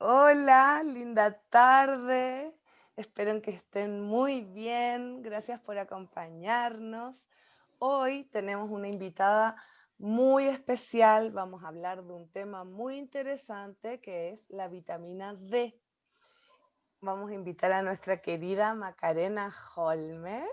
Hola, linda tarde. Espero que estén muy bien. Gracias por acompañarnos. Hoy tenemos una invitada muy especial. Vamos a hablar de un tema muy interesante que es la vitamina D. Vamos a invitar a nuestra querida Macarena Holmer.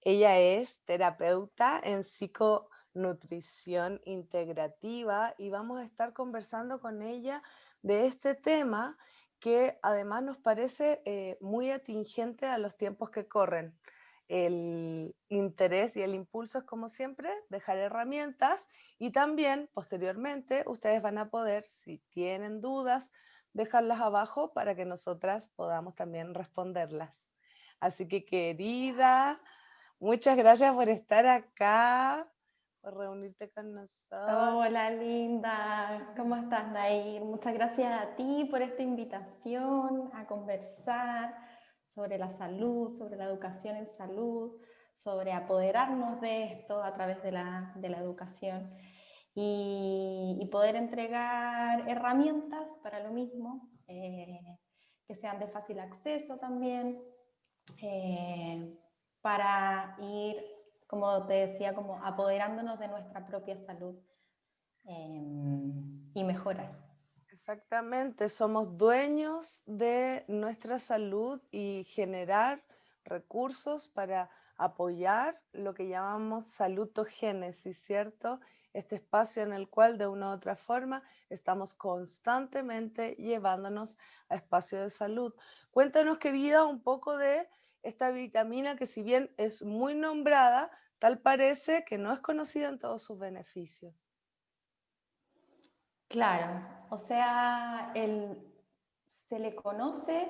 Ella es terapeuta en psiconutrición integrativa y vamos a estar conversando con ella de este tema que además nos parece eh, muy atingente a los tiempos que corren. El interés y el impulso es, como siempre, dejar herramientas y también, posteriormente, ustedes van a poder, si tienen dudas, dejarlas abajo para que nosotras podamos también responderlas. Así que, querida, muchas gracias por estar acá reunirte con nosotros. Hola, linda. ¿Cómo estás, Nair? Muchas gracias a ti por esta invitación a conversar sobre la salud, sobre la educación en salud, sobre apoderarnos de esto a través de la, de la educación y, poder entregar herramientas para lo mismo, eh, que sean de fácil acceso también, eh, para ir como te decía, como apoderándonos de nuestra propia salud em, y mejorar. Exactamente, somos dueños de nuestra salud y generar recursos para apoyar lo que llamamos salutogénesis, ¿cierto? Este espacio en el cual de una u otra forma estamos constantemente llevándonos a espacios de salud. Cuéntanos, querida, un poco de esta vitamina que si bien es muy nombrada, tal parece que no es conocida en todos sus beneficios. Claro, o sea, se le conoce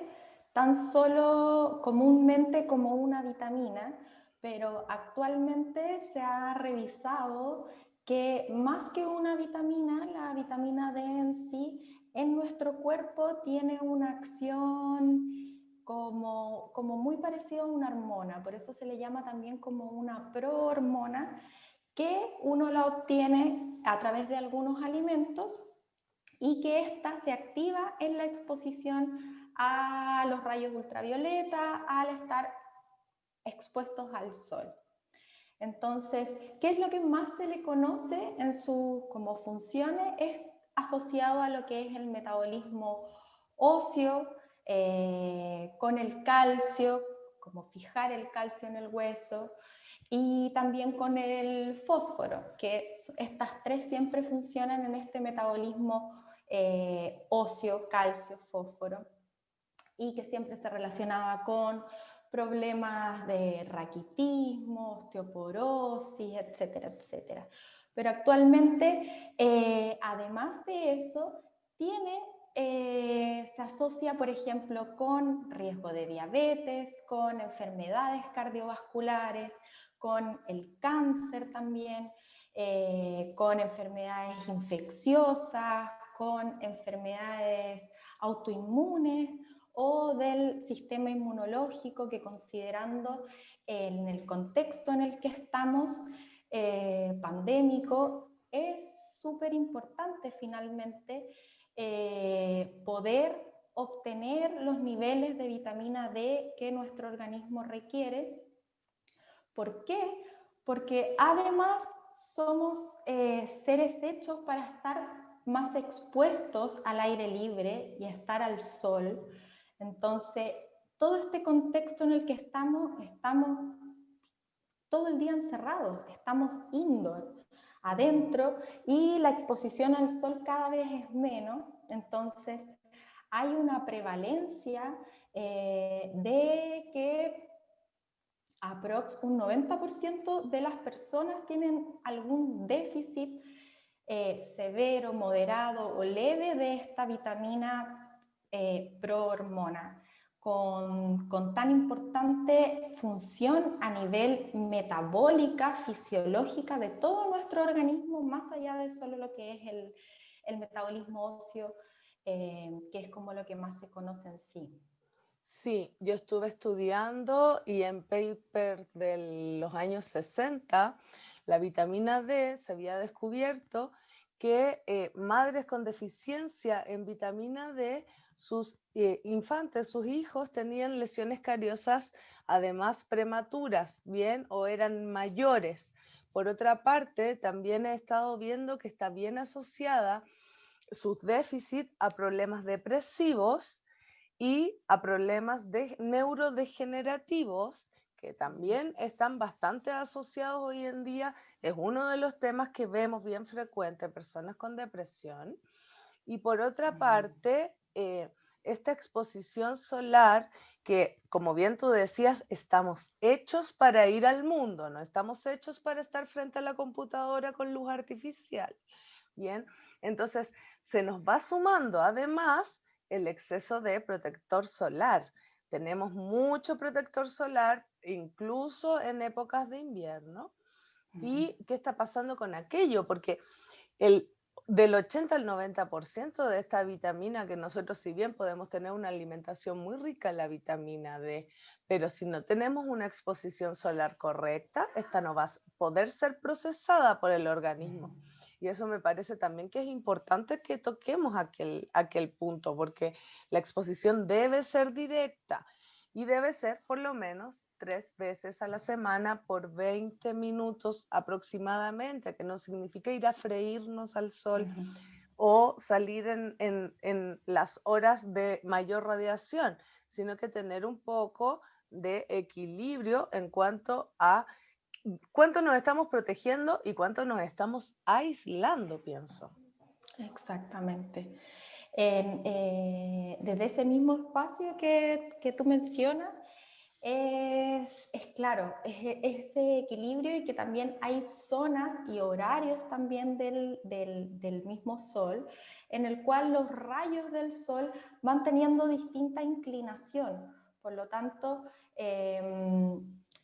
tan solo comúnmente como una vitamina, pero actualmente se ha revisado que más que una vitamina, la vitamina D en sí, en nuestro cuerpo tiene una acción como, como muy parecido a una hormona, por eso se le llama también como una prohormona, que uno la obtiene a través de algunos alimentos y que ésta se activa en la exposición a los rayos ultravioleta al estar expuestos al sol. Entonces, ¿qué es lo que más se le conoce en sus como funciones? Es asociado a lo que es el metabolismo óseo, eh, con el calcio, como fijar el calcio en el hueso, y también con el fósforo, que estas tres siempre funcionan en este metabolismo eh, óseo, calcio, fósforo, y que siempre se relacionaba con problemas de raquitismo, osteoporosis, etcétera, etcétera. Pero actualmente, eh, además de eso, tiene eh, se asocia, por ejemplo, con riesgo de diabetes, con enfermedades cardiovasculares, con el cáncer también, eh, con enfermedades infecciosas, con enfermedades autoinmunes o del sistema inmunológico que considerando en el contexto en el que estamos eh, pandémico es súper importante finalmente eh, poder obtener los niveles de vitamina D que nuestro organismo requiere. ¿Por qué? Porque además somos eh, seres hechos para estar más expuestos al aire libre y estar al sol. Entonces, todo este contexto en el que estamos, estamos todo el día encerrados, estamos indoor adentro y la exposición al sol cada vez es menos, entonces hay una prevalencia eh, de que aprox un 90% de las personas tienen algún déficit eh, severo, moderado o leve de esta vitamina eh, prohormona con, tan importante función a nivel metabólica, fisiológica de todo nuestro organismo, más allá de solo lo que es el, metabolismo óseo, eh, que es como lo que más se conoce en sí. Sí, yo estuve estudiando y en papers de los años 60, la vitamina D se había descubierto que eh, madres con deficiencia en vitamina D, sus eh, infantes, sus hijos tenían lesiones cariosas además prematuras, bien, o eran mayores. Por otra parte, también he estado viendo que está bien asociada sus déficits a problemas depresivos y a problemas de neurodegenerativos que también están bastante asociados hoy en día. Es uno de los temas que vemos bien frecuente en personas con depresión. Y por otra parte, eh, esta exposición solar que, como bien tú decías, estamos hechos para ir al mundo, no estamos hechos para estar frente a la computadora con luz artificial. Bien, entonces se nos va sumando además el exceso de protector solar. Tenemos mucho protector solar, incluso en épocas de invierno. ¿Y qué está pasando con aquello? Porque el, del 80 al 90% de esta vitamina que nosotros, si bien podemos tener una alimentación muy rica en la vitamina D, pero si no tenemos una exposición solar correcta, esta no va a poder ser procesada por el organismo. Y eso me parece también que es importante que toquemos aquel, aquel punto, porque la exposición debe ser directa y debe ser por lo menos tres veces a la semana por 20 minutos aproximadamente, que no significa ir a freírnos al sol o salir en, en, las horas de mayor radiación, sino que tener un poco de equilibrio en cuanto a cuánto nos estamos protegiendo y cuánto nos estamos aislando, pienso. Exactamente. Eh, desde ese mismo espacio que, que tú mencionas, es, es, claro, es ese equilibrio y que también hay zonas y horarios también del, del, del, mismo sol en el cual los rayos del sol van teniendo distinta inclinación. Por lo tanto, eh,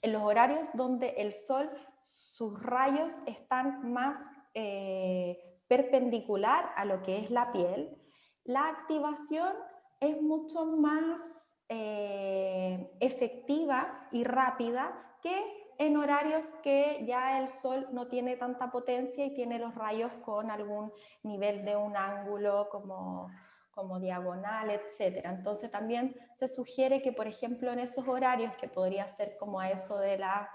en los horarios donde el sol, sus rayos están más eh, perpendicular a lo que es la piel, la activación es mucho más eh, efectiva y rápida que en horarios que ya el sol no tiene tanta potencia y tiene los rayos con algún nivel de un ángulo como como diagonal, etcétera. Entonces también se sugiere que, por ejemplo, en esos horarios, que podría ser como a eso de las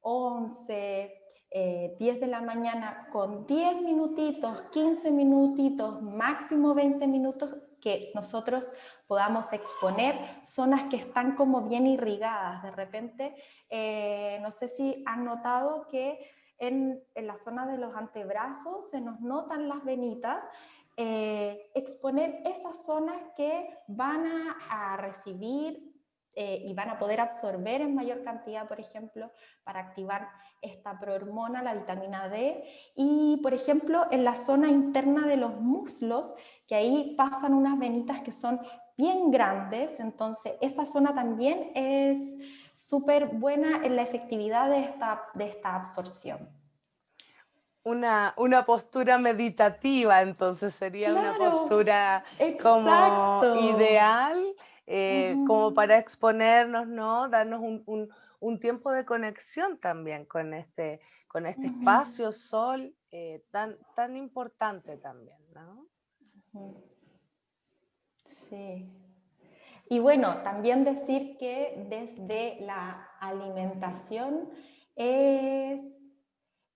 11, eh, 10 eh, de la mañana, con 10 minutitos, 15 minutitos, máximo 20 minutos, que nosotros podamos exponer zonas que están como bien irrigadas. De repente, eh, no sé si han notado que en, en la zona de los antebrazos se nos notan las venitas, eh, exponer esas zonas que van a, recibir eh, y van a poder absorber en mayor cantidad, por ejemplo, para activar esta prohormona, la vitamina D, y por ejemplo en la zona interna de los muslos, que ahí pasan unas venitas que son bien grandes, entonces esa zona también es súper buena en la efectividad de esta, de esta absorción. Una, una postura meditativa, entonces sería una postura como ideal, eh, como para exponernos, ¿no? Darnos un, un, tiempo de conexión también con este, con este espacio sol eh, tan, tan importante también, ¿no? Sí. Y bueno, también decir que desde la alimentación es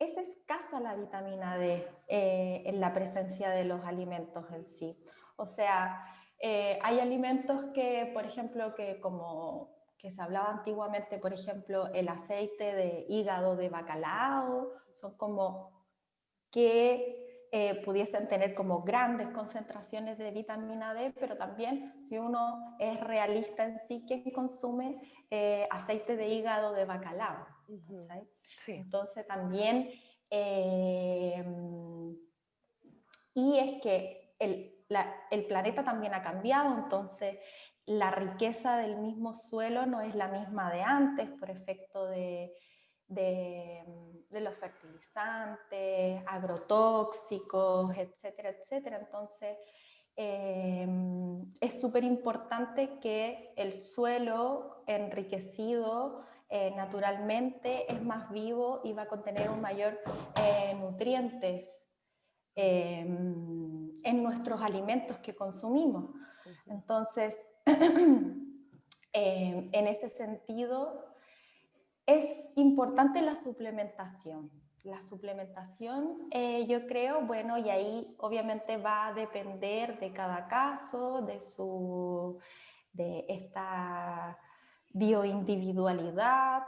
es escasa la vitamina D eh, en la presencia de los alimentos en sí. O sea, eh, hay alimentos que, por ejemplo, que como que se hablaba antiguamente, por ejemplo, el aceite de hígado de bacalao, son como que eh, pudiesen tener como grandes concentraciones de vitamina D, pero también si uno es realista en sí, ¿quién consume aceite de hígado de bacalao? Entonces también, em, y es que el, el, planeta también ha cambiado, entonces la riqueza del mismo suelo no es la misma de antes por efecto de, de, los fertilizantes, agrotóxicos, etcétera, etcétera. Entonces, em, es súper importante que el suelo enriquecido eh, naturalmente es más vivo y va a contener un mayor eh, nutrientes em, en nuestros alimentos que consumimos. Entonces, em, en ese sentido, es importante la suplementación. La suplementación, eh, yo creo, bueno, y ahí obviamente va a depender de cada caso, de, su, de esta bioindividualidad,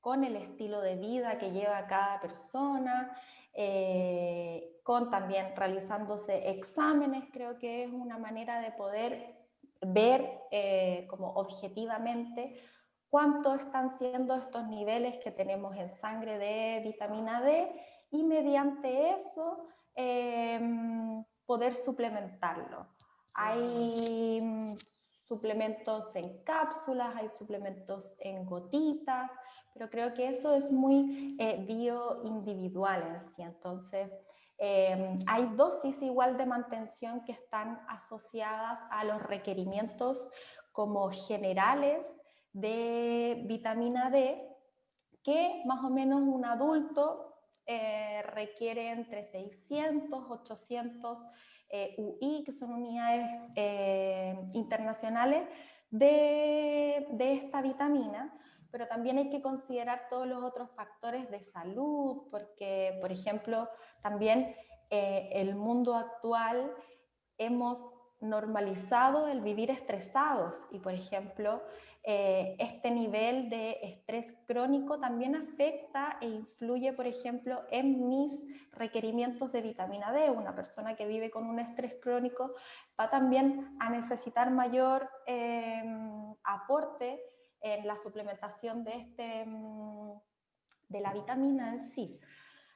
con el estilo de vida que lleva cada persona, eh, con también realizándose exámenes, creo que es una manera de poder ver eh, como objetivamente cuánto están siendo estos niveles que tenemos en sangre de vitamina D y mediante eso em, poder suplementarlo. Hay mm, suplementos en cápsulas, hay suplementos en gotitas, pero creo que eso es muy eh, bioindividual en. Entonces, em, hay dosis igual de mantención que están asociadas a los requerimientos como generales de vitamina D que más o menos un adulto eh, requiere entre 600, 800 eh, UI, que son unidades eh, internacionales de, de, esta vitamina, pero también hay que considerar todos los otros factores de salud, porque, por ejemplo, también el mundo actual hemos normalizado el vivir estresados y, por ejemplo, eh, este nivel de estrés crónico también afecta e influye, por ejemplo, en mis requerimientos de vitamina D. Una persona que vive con un estrés crónico va también a necesitar mayor em, aporte en la suplementación de, este, em, de la vitamina en sí.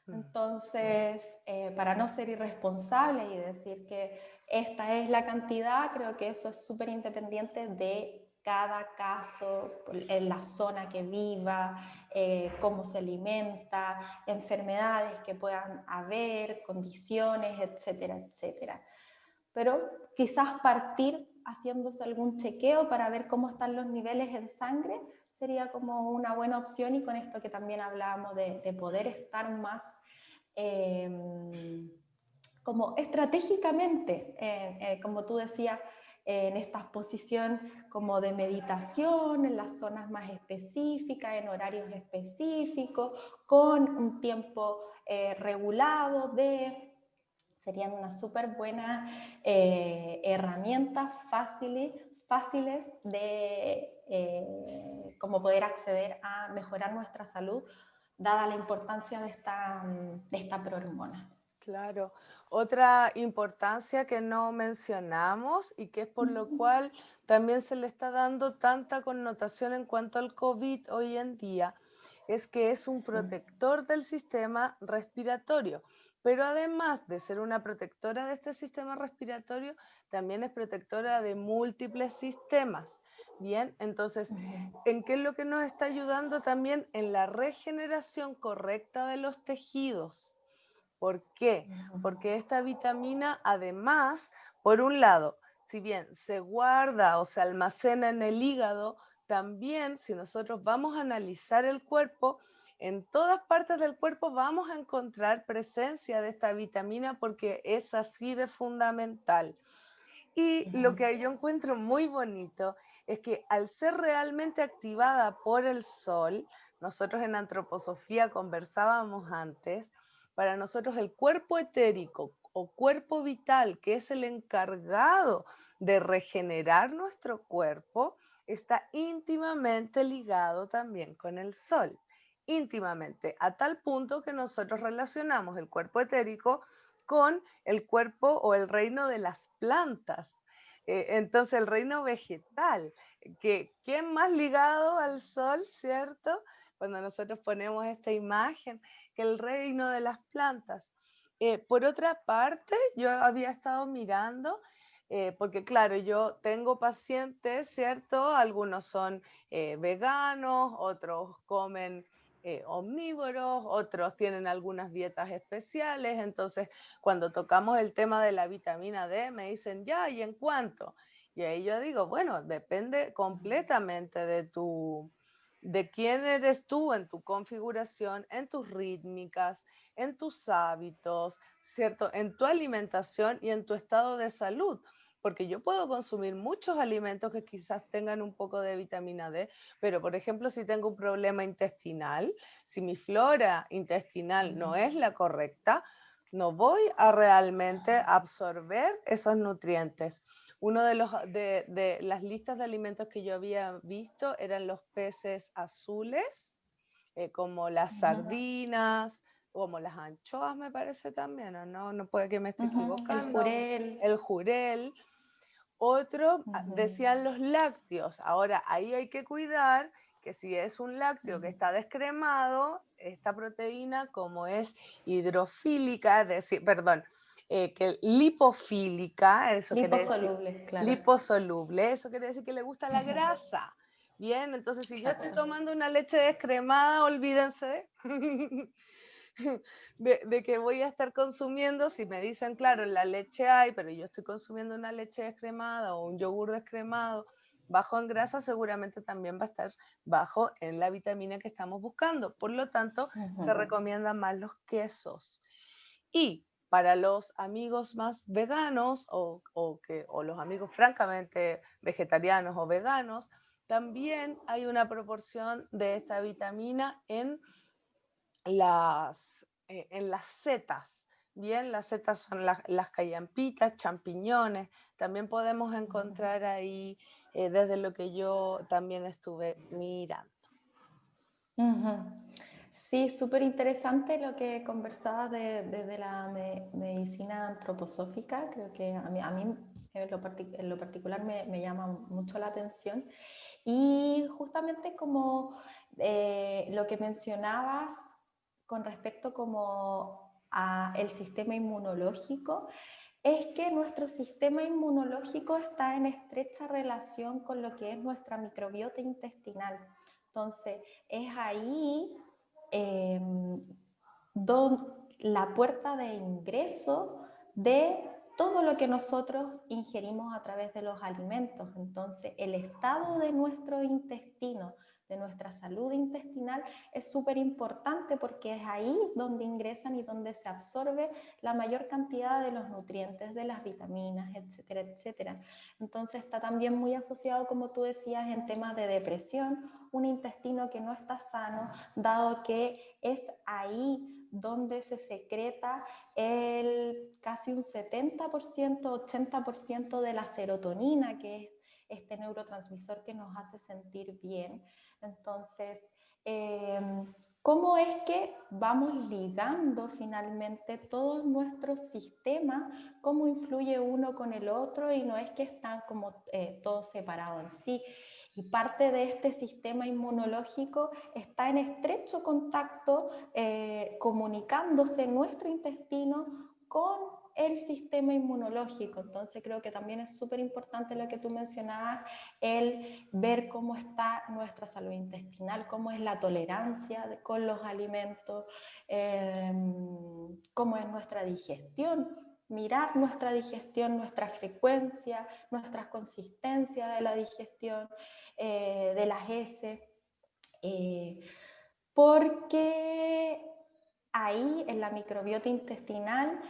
Mm. Entonces, eh, para no ser irresponsable y decir que esta es la cantidad, creo que eso es súper independiente de cada caso, en la zona que viva, eh, cómo se alimenta, enfermedades que puedan haber, condiciones, etcétera, etcétera. Pero quizás partir haciéndose algún chequeo para ver cómo están los niveles en sangre sería como una buena opción. Y con esto que también hablábamos de, poder estar más em, como estratégicamente, eh, eh, como tú decías, en esta posición como de meditación, en las zonas más específicas, en horarios específicos, con un tiempo eh, regulado de... Serían unas súper buenas eh, herramientas fáciles, fáciles de eh, como poder acceder a mejorar nuestra salud, dada la importancia de esta, de esta prohormona. Claro. Otra importancia que no mencionamos y que es por lo cual también se le está dando tanta connotación en cuanto al COVID hoy en día, es que es un protector del sistema respiratorio. Pero además de ser una protectora de este sistema respiratorio, también es protectora de múltiples sistemas. Bien, entonces, ¿en qué es lo que nos está ayudando también? En la regeneración correcta de los tejidos. ¿Por qué? Porque esta vitamina además, por un lado, si bien se guarda o se almacena en el hígado, también si nosotros vamos a analizar el cuerpo, en todas partes del cuerpo vamos a encontrar presencia de esta vitamina porque es así de fundamental. Y lo que yo encuentro muy bonito es que al ser realmente activada por el sol, nosotros en antroposofía conversábamos antes, para nosotros el cuerpo etérico o cuerpo vital, que es el encargado de regenerar nuestro cuerpo, está íntimamente ligado también con el sol, íntimamente, a tal punto que nosotros relacionamos el cuerpo etérico con el cuerpo o el reino de las plantas. Eh, entonces el reino vegetal, que ¿quién más ligado al sol, cierto? Cuando nosotros ponemos esta imagen, que el reino de las plantas. Eh, por otra parte, yo había estado mirando, eh, porque claro, yo tengo pacientes, ¿cierto? Algunos son veganos, otros comen omnívoros, otros tienen algunas dietas especiales, entonces cuando tocamos el tema de la vitamina D, me dicen, ya, ¿y en cuánto? Y ahí yo digo, bueno, depende completamente de tu, de quién eres tú en tu configuración, en tus rítmicas, en tus hábitos, ¿cierto? En tu alimentación y en tu estado de salud. Porque yo puedo consumir muchos alimentos que quizás tengan un poco de vitamina D, pero por ejemplo, si tengo un problema intestinal, si mi flora intestinal no es la correcta, no voy a realmente absorber esos nutrientes. Uno de, los, de, las listas de alimentos que yo había visto eran los peces azules, eh, como las sardinas, como las anchoas me parece también, no? No puede que me esté equivocando. El jurel. El jurel. Otro, ah, decían los lácteos. Ahora, ahí hay que cuidar que si es un lácteo que está descremado, esta proteína, como es hidrofílica, es decir, perdón, eh, que lipofílica, eso liposoluble, claro. liposoluble, eso quiere decir que le gusta la grasa. Bien, entonces si yo estoy tomando una leche descremada, olvídense de, que voy a estar consumiendo, si me dicen, claro, la leche hay, pero yo estoy consumiendo una leche descremada o un yogur descremado, bajo en grasa, seguramente también va a estar bajo en la vitamina que estamos buscando. Por lo tanto, se recomiendan más los quesos. Y para los amigos más veganos o, que, o los amigos francamente vegetarianos o veganos, también hay una proporción de esta vitamina en las, eh, en las setas. Bien, las setas son las, las callampitas, champiñones. También podemos encontrar ahí, eh, desde lo que yo también estuve mirando. Sí, súper interesante lo que conversabas desde de, la medicina antroposófica. Creo que a mí, a mí en, lo particular me, me, llama mucho la atención. Y justamente como eh, lo que mencionabas con respecto como a el sistema inmunológico, es que nuestro sistema inmunológico está en estrecha relación con lo que es nuestra microbiota intestinal. Entonces, es ahí eh, la puerta de ingreso de todo lo que nosotros ingerimos a través de los alimentos. Entonces, el estado de nuestro intestino, de nuestra salud intestinal, es súper importante porque es ahí donde ingresan y donde se absorbe la mayor cantidad de los nutrientes, de las vitaminas, etcétera, etcétera. Entonces, está también muy asociado, como tú decías, en temas de depresión, un intestino que no está sano, dado que es ahí donde se secreta el casi un 70%, 80% de la serotonina, que es este neurotransmisor que nos hace sentir bien. Entonces, em, ¿cómo es que vamos ligando finalmente todo nuestro sistema? ¿Cómo influye uno con el otro? Y no es que están como eh, todos separados en sí. Y parte de este sistema inmunológico está en estrecho contacto, eh, comunicándose nuestro intestino con el sistema inmunológico. Entonces creo que también es súper importante lo que tú mencionabas, el ver cómo está nuestra salud intestinal, cómo es la tolerancia con los alimentos, em, cómo es nuestra digestión mirar nuestra digestión, nuestra frecuencia, nuestras consistencias de la digestión, eh, de las heces, eh, porque ahí en la microbiota intestinal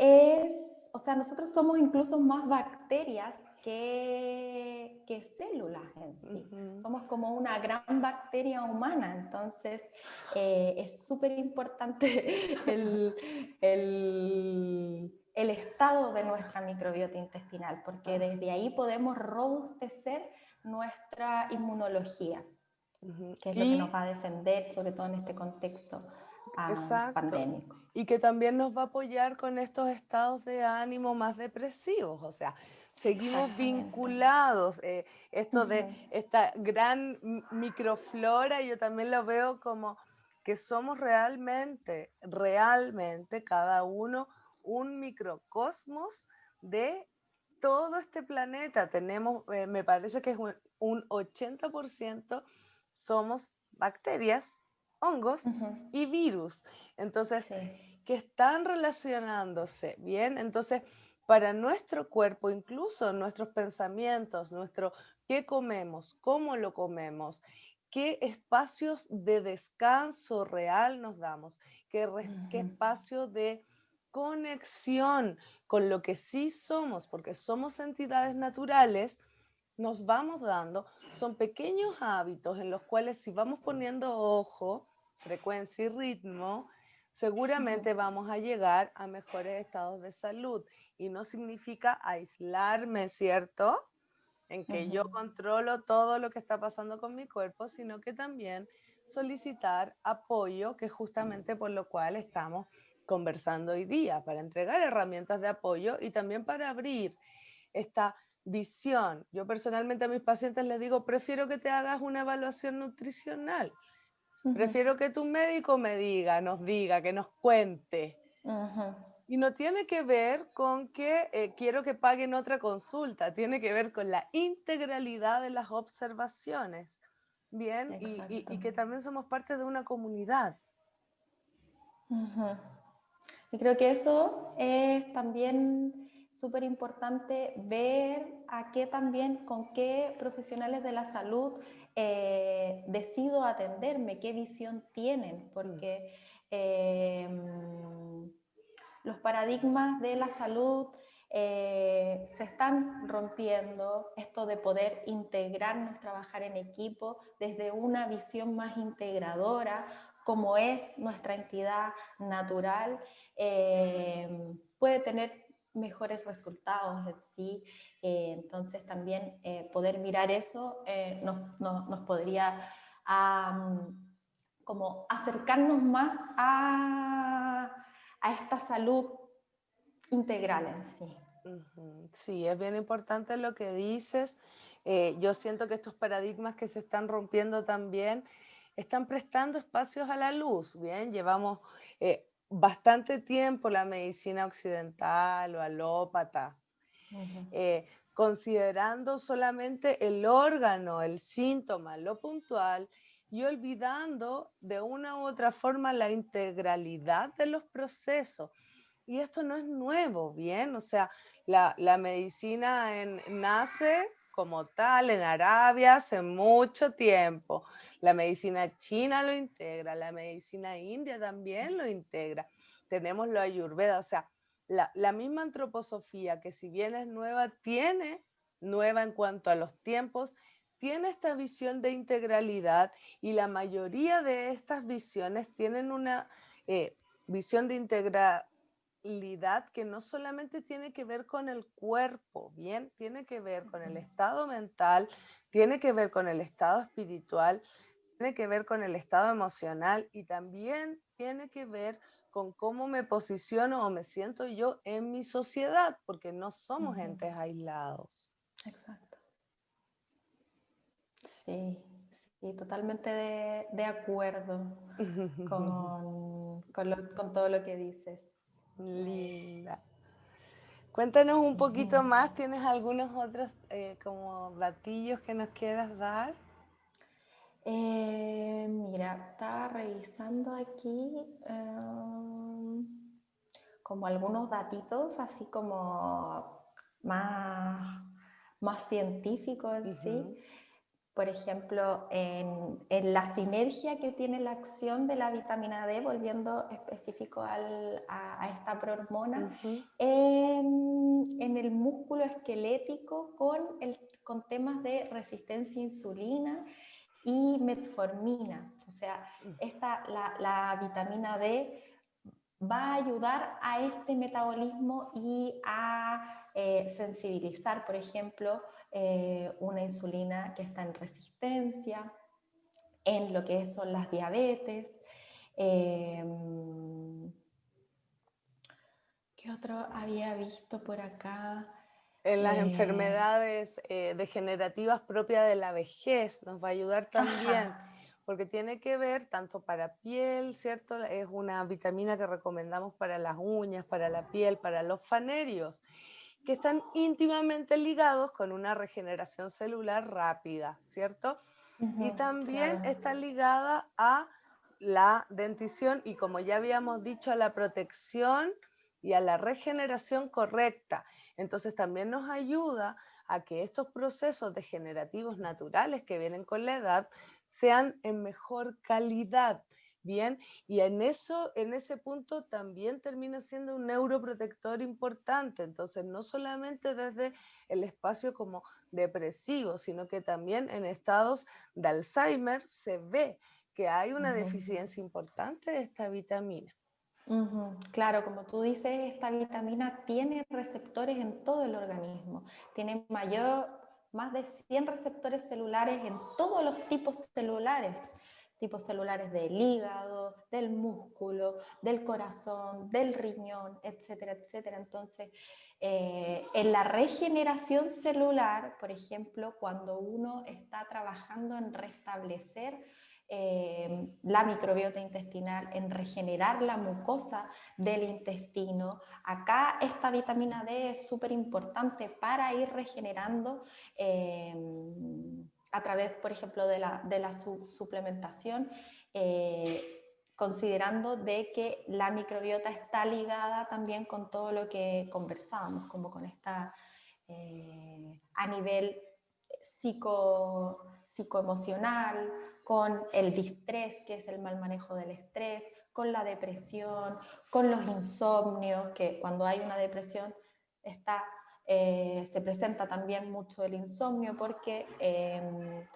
es, o sea, nosotros somos incluso más bacterias que, que células en sí. Somos como una gran bacteria humana, entonces eh, es súper importante el, el, el, estado de nuestra microbiota intestinal, porque desde ahí podemos robustecer nuestra inmunología, que es lo que nos va a defender, sobre todo en este contexto ah, pandémico. Y que también nos va a apoyar con estos estados de ánimo más depresivos, o sea, seguimos vinculados. Eh, esto de esta gran microflora, yo también lo veo como que somos realmente, realmente cada uno un microcosmos de todo este planeta. Tenemos, eh, me parece que es un, 80% somos bacterias, hongos y virus. Entonces, que están relacionándose, ¿bien? Entonces, para nuestro cuerpo, incluso nuestros pensamientos, nuestro qué comemos, cómo lo comemos, qué espacios de descanso real nos damos, qué, qué espacio de conexión con lo que sí somos, porque somos entidades naturales, nos vamos dando, son pequeños hábitos en los cuales si vamos poniendo ojo, frecuencia y ritmo, seguramente vamos a llegar a mejores estados de salud. Y no significa aislarme, ¿cierto? En que yo controlo todo lo que está pasando con mi cuerpo, sino que también solicitar apoyo, que es justamente por lo cual estamos conversando hoy día, para entregar herramientas de apoyo y también para abrir esta visión. Yo personalmente a mis pacientes les digo, prefiero que te hagas una evaluación nutricional. Prefiero que tu médico me diga, nos diga, que nos cuente. Y no tiene que ver con que eh, quiero que paguen otra consulta, tiene que ver con la integralidad de las observaciones. Bien, y, que también somos parte de una comunidad. Y creo que eso es también súper importante ver a qué también, con qué profesionales de la salud eh, decido atenderme, qué visión tienen, porque em, los paradigmas de la salud eh, se están rompiendo, esto de poder integrarnos, trabajar en equipo desde una visión más integradora, como es nuestra entidad natural, eh, puede tener mejores resultados en sí. Eh, entonces también eh, poder mirar eso nos, nos, podría como acercarnos más a, a, esta salud integral en sí. Sí, es bien importante lo que dices. yo siento que estos paradigmas que se están rompiendo también están prestando espacios a la luz. Bien, llevamos eh, bastante tiempo la medicina occidental o alópata, eh, considerando solamente el órgano, el síntoma, lo puntual, y olvidando de una u otra forma la integralidad de los procesos. Y esto no es nuevo, ¿bien? O sea, la, medicina nace como tal en Arabia hace mucho tiempo. La medicina china lo integra, la medicina india también lo integra. Tenemos lo ayurveda, o sea, la, la misma antroposofía que si bien es nueva, tiene, nueva en cuanto a los tiempos, tiene esta visión de integralidad y la mayoría de estas visiones tienen una eh, visión de integralidad que no solamente tiene que ver con el cuerpo, bien, tiene que ver con el estado mental, tiene que ver con el estado espiritual, tiene que ver con el estado emocional y también tiene que ver con cómo me posiciono o me siento yo en mi sociedad, porque no somos entes aislados. Exacto. Sí, sí, totalmente de, acuerdo con, con todo lo que dices. Linda. Cuéntanos un poquito más, ¿tienes algunos otros eh, como batillos que nos quieras dar? Eh, mira, estaba revisando aquí em, como algunos datitos, así como más, más científicos en sí por ejemplo, en, la sinergia que tiene la acción de la vitamina D, volviendo específico a, esta prohormona, en, el músculo esquelético con, el, con temas de resistencia a insulina y metformina. O sea, esta, la, la vitamina D va a ayudar a este metabolismo y a eh, sensibilizar, por ejemplo, eh, una insulina que está en resistencia, en lo que son las diabetes. Em, ¿Qué otro había visto por acá? En las eh, enfermedades degenerativas propias de la vejez nos va a ayudar también porque tiene que ver tanto para piel, ¿cierto? Es una vitamina que recomendamos para las uñas, para la piel, para los fanerios, que están íntimamente ligados con una regeneración celular rápida, ¿cierto? y también está ligada a la dentición y como ya habíamos dicho, a la protección y a la regeneración correcta. Entonces también nos ayuda a que estos procesos degenerativos naturales que vienen con la edad sean en mejor calidad. Bien, y en eso, en ese punto también termina siendo un neuroprotector importante. Entonces, no solamente desde el espacio como depresivo, sino que también en estados de Alzheimer se ve que hay una deficiencia importante de esta vitamina. Claro, como tú dices, esta vitamina tiene receptores en todo el organismo, tiene mayor, más de 100 receptores celulares en todos los tipos celulares tipos celulares del hígado, del músculo, del corazón, del riñón, etcétera, etcétera. Entonces, eh, en la regeneración celular, por ejemplo, cuando uno está trabajando en restablecer eh, la microbiota intestinal, en regenerar la mucosa del intestino. Acá esta vitamina D es súper importante para ir regenerando eh, a través, por ejemplo, de la, de la suplementación, eh, considerando de que la microbiota está ligada también con todo lo que conversábamos, como con esta, eh, a nivel psico, psicoemocional, con el distrés, que es el mal manejo del estrés, con la depresión, con los insomnios, que cuando hay una depresión está eh, se presenta también mucho el insomnio porque em,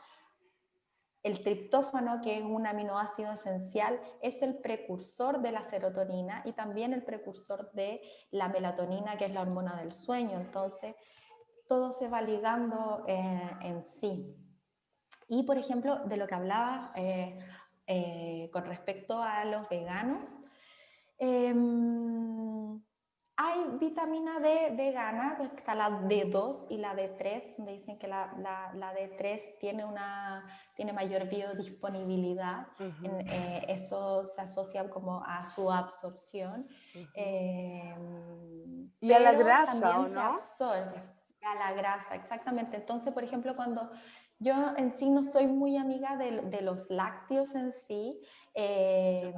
el triptófano, que es un aminoácido esencial, es el precursor de la serotonina y también el precursor de la melatonina, que es la hormona del sueño. Entonces, todo se va ligando eh, en sí. Y, por ejemplo, de lo que hablaba eh, con respecto a los veganos, em, hay vitamina D vegana, pues, está la D2 y la D3, donde dicen que la, la, D3 tiene, una, tiene mayor biodisponibilidad. Eh, eso se asocia como a su absorción. Em, y a la grasa, también se absorbe. A la grasa, exactamente. Entonces, por ejemplo, cuando yo en sí no soy muy amiga de, de los lácteos en sí, eh,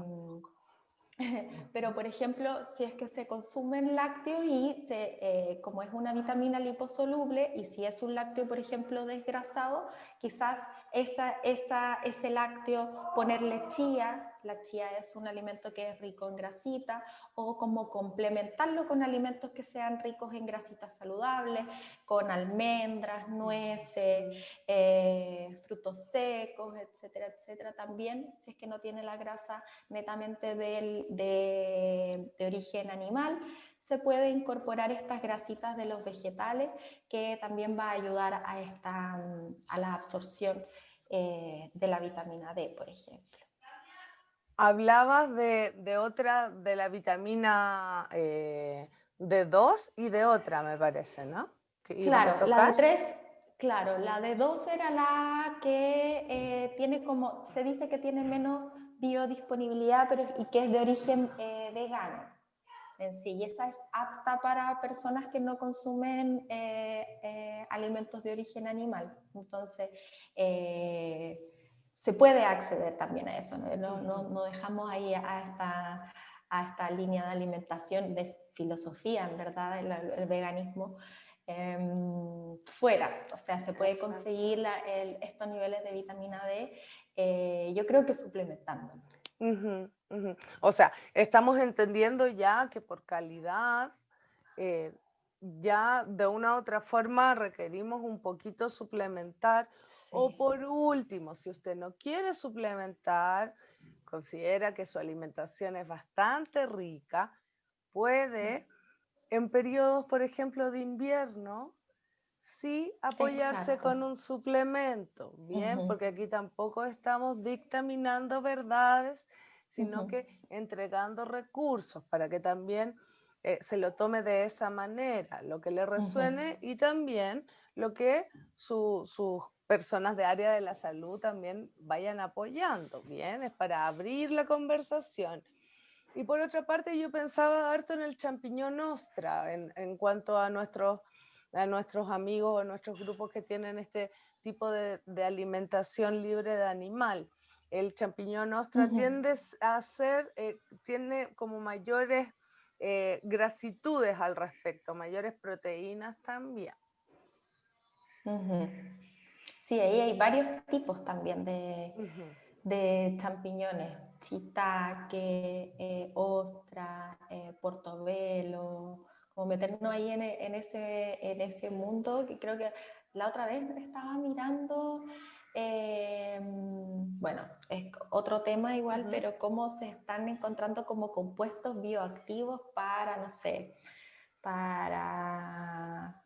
Pero, por ejemplo, si es que se consumen lácteos y se, eh, como es una vitamina liposoluble y si es un lácteo, por ejemplo, desgrasado, quizás esa, esa, ese lácteo ponerle chía, la chía es un alimento que es rico en grasita, o como complementarlo con alimentos que sean ricos en grasitas saludables, con almendras, nueces, eh, frutos secos, etcétera, etcétera. También, si es que no tiene la grasa netamente de, de origen animal, se puede incorporar estas grasitas de los vegetales que también va a ayudar a, esta, a la absorción eh, de la vitamina D, por ejemplo. Hablabas de, otra, de la vitamina eh, D2 y de otra, me parece, ¿no? Claro, la D3, claro, la D2 era la que eh, tiene como, se dice que tiene menos biodisponibilidad pero, y que es de origen vegano en sí, y esa es apta para personas que no consumen eh, eh, alimentos de origen animal. Entonces, eh, se puede acceder también a eso, no, no, dejamos ahí a esta, a esta, línea de alimentación, de filosofía, en verdad, el, veganismo. Em, fuera, o sea, se puede conseguir estos niveles de vitamina D, yo creo que O sea, estamos entendiendo ya que por calidad, eh, ya de una u otra forma requerimos un poquito suplementar. O por último, si usted no quiere suplementar, considera que su alimentación es bastante rica, puede en periodos, por ejemplo, de invierno, sí apoyarse con un suplemento, bien, porque aquí tampoco estamos dictaminando verdades, sino que entregando recursos para que también eh, se lo tome de esa manera, lo que le resuene y también lo que sus personas de área de la salud también vayan apoyando, bien, es para abrir la conversación. Y por otra parte, yo pensaba harto en el champiñón ostra, en, en cuanto a nuestros a nuestros amigos o nuestros grupos que tienen este tipo de, alimentación libre de animal. El champiñón ostra tiende a ser, eh, tiene como mayores eh, grasitudes al respecto, mayores proteínas también. Sí, ahí hay varios tipos también de, de champiñones, shiitake, eh, ostra, eh, portobelo, como meternos ahí en, en, ese, en ese mundo que creo que la otra vez estaba mirando, eh, bueno, es otro tema igual, pero cómo se están encontrando como compuestos bioactivos para, no sé, para,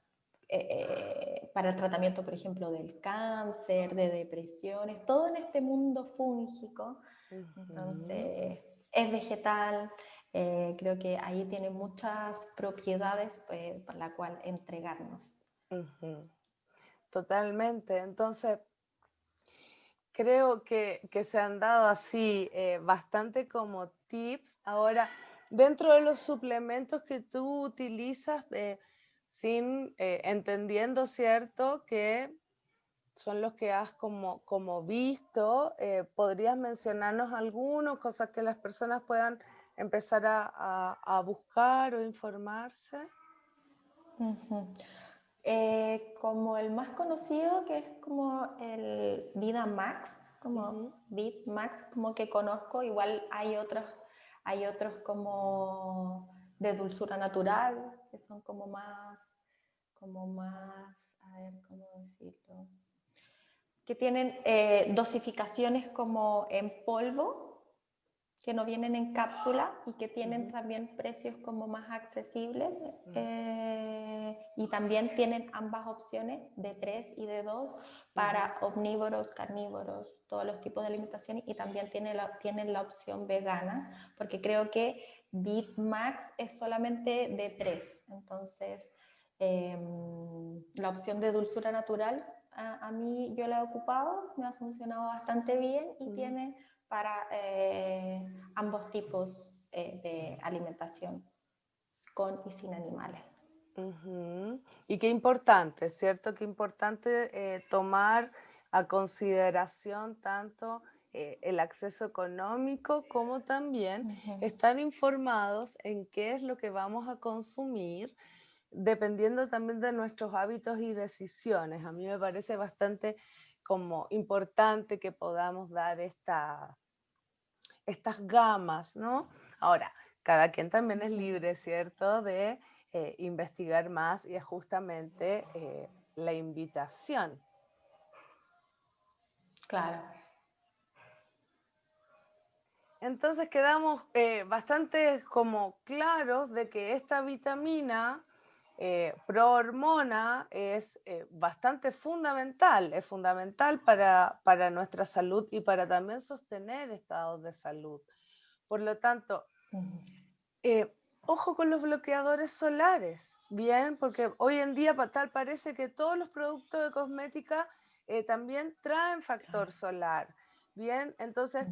eh, eh, para el tratamiento, por ejemplo, del cáncer, de depresiones, todo en este mundo fúngico. Entonces, es vegetal, creo que ahí tiene muchas propiedades pues, por la cual entregarnos. Totalmente. Entonces, creo que, se han dado así eh, bastante como tips. Ahora, dentro de los suplementos que tú utilizas, eh, sin eh, entendiendo, ¿cierto? Que son los que has como, como visto. ¿Podrías mencionarnos algunos, cosas que las personas puedan empezar a, buscar o informarse? Eh, como el más conocido, que es como el Vida Max, como Vid Max, como que conozco, igual hay otros, hay otros como de dulzura natural, que son como más, como más, a ver, ¿cómo decirlo? Que tienen eh, dosificaciones como en polvo, que no vienen en cápsula y que tienen también precios como más accesibles eh, y también tienen ambas opciones de 3 y de 2 para omnívoros, carnívoros, todos los tipos de alimentación y también tienen la, tienen la opción vegana porque creo que Max es solamente de 3 entonces em, la opción de dulzura natural a, mí yo la he ocupado, me ha funcionado bastante bien y tiene para eh, ambos tipos eh, de alimentación, con y sin animales. Y qué importante, ¿cierto? Qué importante eh, tomar a consideración tanto el acceso económico como también estar informados en qué es lo que vamos a consumir, dependiendo también de nuestros hábitos y decisiones. A mí me parece bastante como importante que podamos dar esta, estas gamas, ¿no? Ahora, cada quien también es libre, ¿cierto?, de eh, investigar más y es justamente eh, la invitación. Claro. Entonces quedamos eh, bastante como claros de que esta vitamina eh, prohormona es eh, bastante fundamental, es fundamental para, para, nuestra salud y para también sostener estados de salud. Por lo tanto, eh, ojo con los bloqueadores solares, bien, porque hoy en día tal parece que todos los productos de cosmética también traen factor solar. Bien, entonces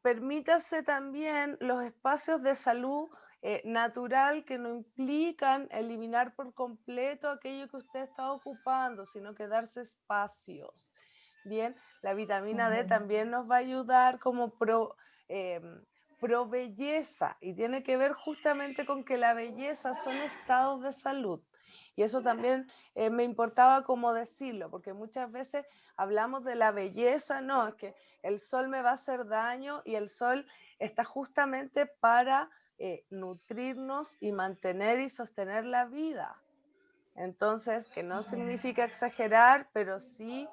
permítase también los espacios de salud eh, natural que no implican eliminar por completo aquello que usted está ocupando, sino que darse espacios. Bien, la vitamina D también nos va a ayudar como pro, em, pro belleza y tiene que ver justamente con que la belleza son estados de salud. Y eso también eh, me importaba como decirlo, porque muchas veces hablamos de la belleza, no, es que el sol me va a hacer daño y el sol está justamente para eh, nutrirnos y mantener y sostener la vida. Entonces, que no significa exagerar, pero sí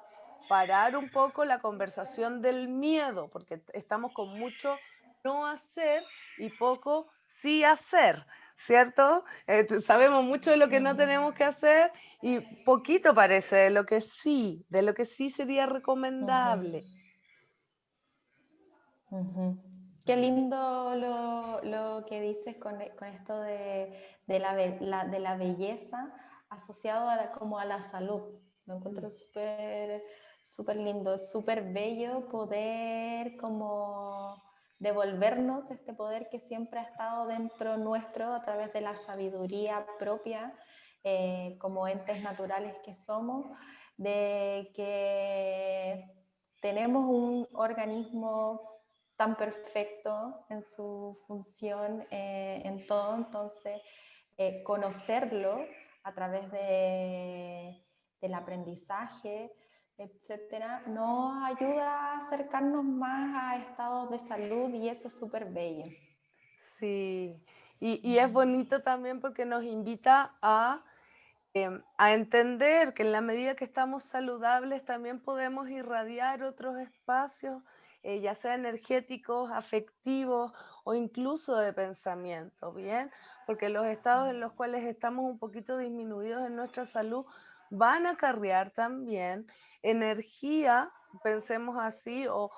parar un poco la conversación del miedo, porque estamos con mucho no hacer y poco sí hacer, ¿cierto? Eh, sabemos mucho de lo que no tenemos que hacer y poquito parece de lo que sí, de lo que sí sería recomendable. Qué lindo lo, que dices con, esto de, la, de, la, belleza asociado a como a la salud. Lo encuentro mm. súper súper lindo, súper bello poder como devolvernos este poder que siempre ha estado dentro nuestro a través de la sabiduría propia eh, como entes naturales que somos, de que tenemos un organismo tan perfecto en su función, eh, en todo, entonces eh, conocerlo a través de, del aprendizaje, etcétera, nos ayuda a acercarnos más a estados de salud y eso es súper bello. Sí, y, es bonito también porque nos invita a, em, a entender que en la medida que estamos saludables también podemos irradiar otros espacios, eh, ya sea energéticos, afectivos o incluso de pensamiento, ¿bien? Porque los estados en los cuales estamos un poquito disminuidos en nuestra salud van a acarrear también energía, pensemos así, o,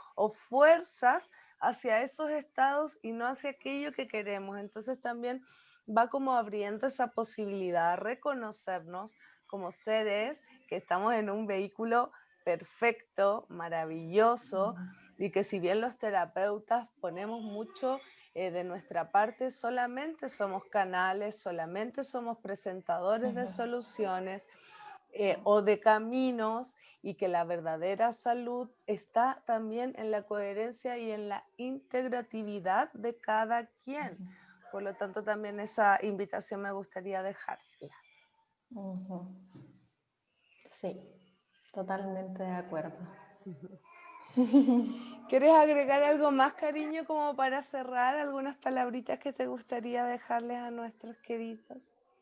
fuerzas hacia esos estados y no hacia aquello que queremos. Entonces también va como abriendo esa posibilidad, reconocernos como seres que estamos en un vehículo perfecto, maravilloso, y que si bien los terapeutas ponemos mucho eh, de nuestra parte, solamente somos canales, solamente somos presentadores de soluciones eh, o de caminos y que la verdadera salud está también en la coherencia y en la integratividad de cada quien. Por lo tanto, también esa invitación me gustaría dejárselas. Sí, totalmente de acuerdo. ¿Quieres agregar algo más, cariño, como para cerrar? ¿Algunas palabritas que te gustaría dejarles a nuestros queridos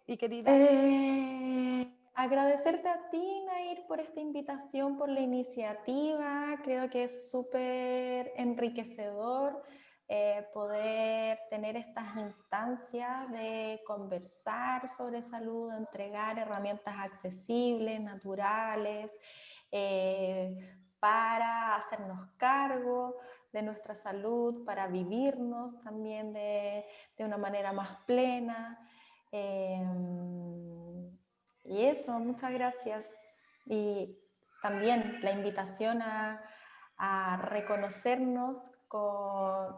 y queridas? Eh, Agradecerte a ti, Nair, por esta invitación, por la iniciativa. Creo que es súper enriquecedor eh, poder tener estas instancias de conversar sobre salud, entregar herramientas accesibles, naturales, eh, para hacernos cargo de nuestra salud, para vivirnos también de, una manera más plena. Em, y eso, muchas gracias. Y también la invitación a, reconocernos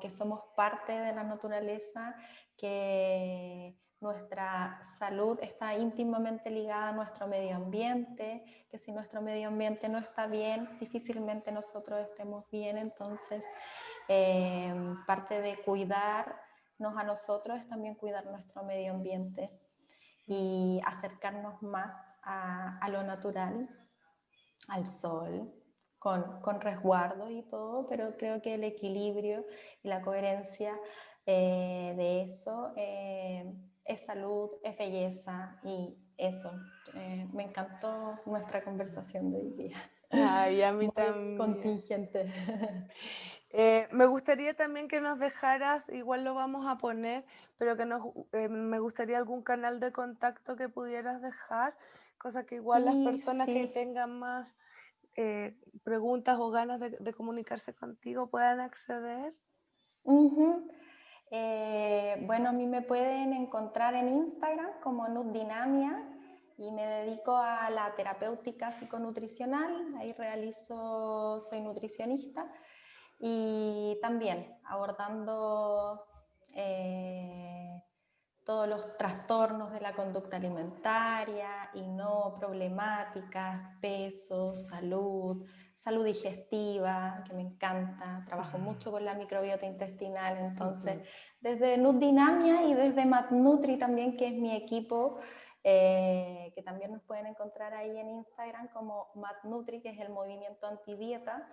que somos parte de la naturaleza, que nuestra salud está íntimamente ligada a nuestro medio ambiente, que si nuestro medio ambiente no está bien, difícilmente nosotros estemos bien. Entonces, eh, parte de cuidarnos a nosotros es también cuidar nuestro medio ambiente y acercarnos más a, lo natural, al sol, con, con, resguardo y todo, pero creo que el equilibrio y la coherencia eh, de eso eh, es salud, es belleza y eso. Eh, me encantó nuestra conversación de hoy día. Ay, a mí también. Contingente. Eh, me gustaría también que nos dejaras, igual lo vamos a poner, pero que nos, eh, me gustaría algún canal de contacto que pudieras dejar, cosa que igual las personas que tengan más eh, preguntas o ganas de, comunicarse contigo puedan acceder. bueno, a mí me pueden encontrar en Instagram como Nutdinamia y me dedico a la terapéutica psiconutricional, ahí realizo, soy nutricionista y también abordando eh, todos los trastornos de la conducta alimentaria y no problemáticas, peso, salud, salud digestiva, que me encanta, trabajo mucho con la microbiota intestinal, entonces desde Nutdinamia y desde MatNutri también, que es mi equipo, eh, que también nos pueden encontrar ahí en Instagram como MatNutri, que es el movimiento antidieta,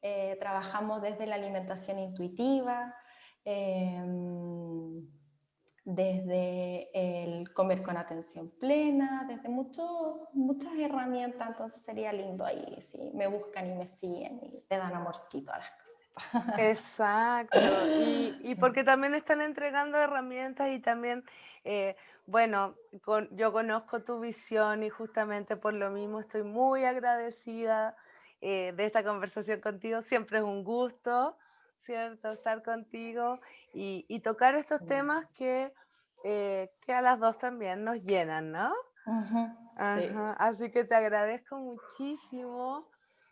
eh, trabajamos desde la alimentación intuitiva, em, desde el comer con atención plena, desde muchas herramientas, entonces sería lindo ahí si me buscan y me siguen y te dan amorcito a las cosas. Exacto, y, porque también están entregando herramientas y también, eh, bueno, yo conozco tu visión y justamente por lo mismo estoy muy agradecida eh, de esta conversación contigo. Siempre es un gusto, ¿cierto? Estar contigo y, tocar estos temas que, eh, que a las dos también nos llenan, ¿no? Así que te agradezco muchísimo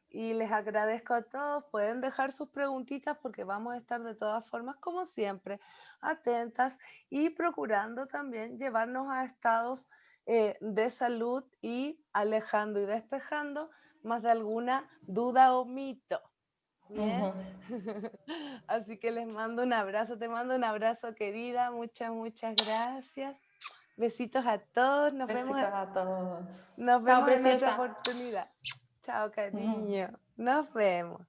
y les agradezco a todos. Pueden dejar sus preguntitas porque vamos a estar de todas formas, como siempre, atentas y procurando también llevarnos a estados eh, de salud y alejando y despejando más de alguna duda o mito. Así que les mando un abrazo, te mando un abrazo querida, muchas, muchas gracias. Besitos a todos, nos Besitos vemos. a todos. Nos vemos en otra oportunidad. Chao, cariño. Nos vemos.